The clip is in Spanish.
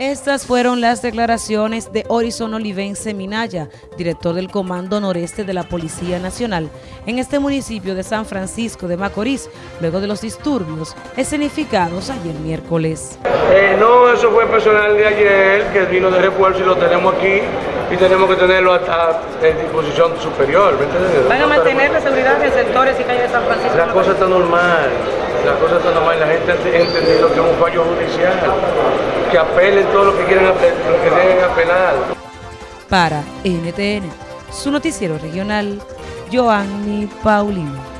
Estas fueron las declaraciones de Horizon Olivense Minaya, director del Comando Noreste de la Policía Nacional, en este municipio de San Francisco de Macorís, luego de los disturbios escenificados ayer miércoles. Eh, no, eso fue personal de ayer, que vino de refuerzo y lo tenemos aquí y tenemos que tenerlo hasta en disposición superior. ¿Van a mantener la seguridad en sectores y calles de San Francisco? La cosa está normal, la cosa está normal, la gente ha entendido que es un fallo judicial que apelen todo lo que quieran apelar, lo que apelar. Para NTN, su noticiero regional, Joanny Paulino.